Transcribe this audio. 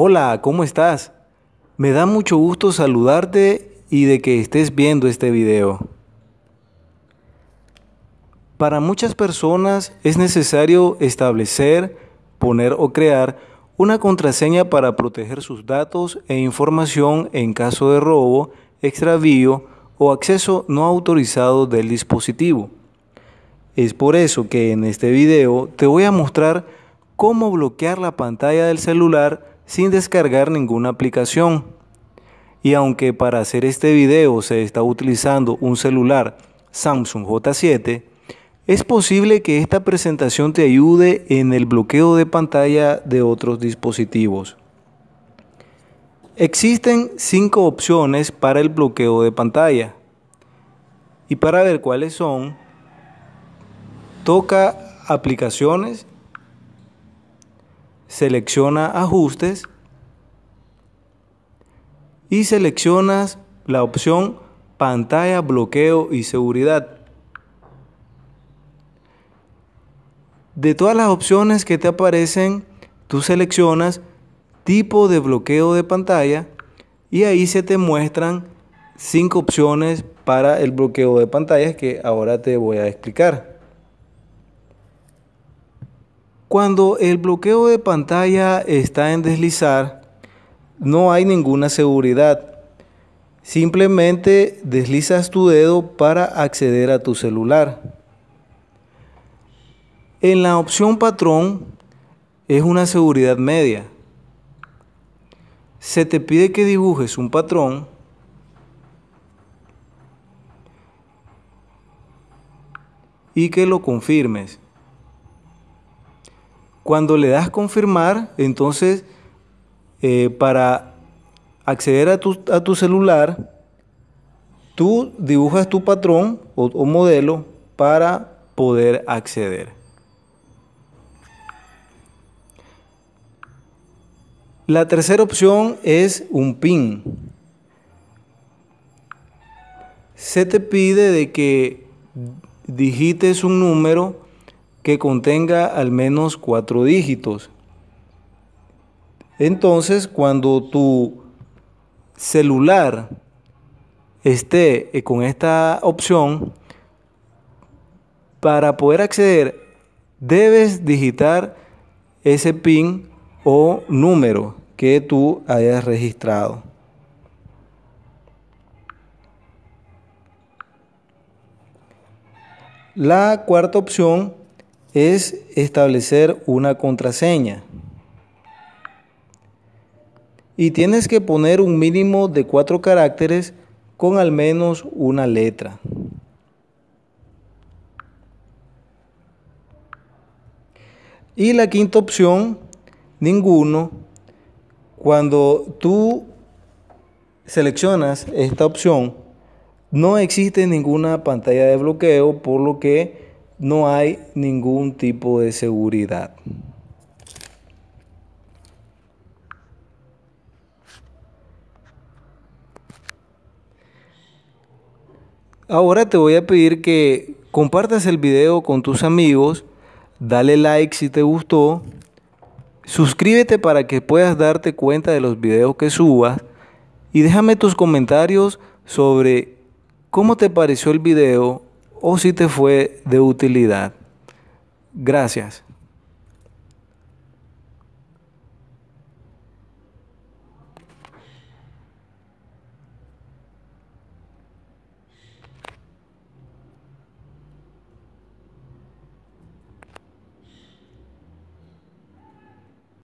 Hola, ¿cómo estás? Me da mucho gusto saludarte y de que estés viendo este video. Para muchas personas es necesario establecer, poner o crear una contraseña para proteger sus datos e información en caso de robo, extravío o acceso no autorizado del dispositivo. Es por eso que en este video te voy a mostrar cómo bloquear la pantalla del celular sin descargar ninguna aplicación. Y aunque para hacer este video se está utilizando un celular Samsung J7, es posible que esta presentación te ayude en el bloqueo de pantalla de otros dispositivos. Existen cinco opciones para el bloqueo de pantalla. Y para ver cuáles son, toca aplicaciones, selecciona ajustes y seleccionas la opción pantalla, bloqueo y seguridad. De todas las opciones que te aparecen, tú seleccionas tipo de bloqueo de pantalla y ahí se te muestran cinco opciones para el bloqueo de pantallas que ahora te voy a explicar. Cuando el bloqueo de pantalla está en deslizar, no hay ninguna seguridad. Simplemente deslizas tu dedo para acceder a tu celular. En la opción patrón es una seguridad media se te pide que dibujes un patrón y que lo confirmes. Cuando le das confirmar, entonces eh, para acceder a tu, a tu, celular, tú dibujas tu patrón o modelo para poder acceder. La tercera opción es un PIN. Se te pide de que digites un número que contenga al menos cuatro dígitos. Entonces, cuando tu celular esté con esta opción, para poder acceder, debes digitar ese PIN o número que tú hayas registrado. La cuarta opción es establecer una contraseña. Y tienes que poner un mínimo de cuatro caracteres con al menos una letra. Y la quinta opción ninguno. Cuando tú seleccionas esta opción, no existe ninguna pantalla de bloqueo, por lo que no hay ningún tipo de seguridad. Ahora te voy a pedir que compartas el video con tus amigos, dale like si te gustó Suscríbete para que puedas darte cuenta de los videos que subas y déjame tus comentarios sobre cómo te pareció el video o si te fue de utilidad. Gracias.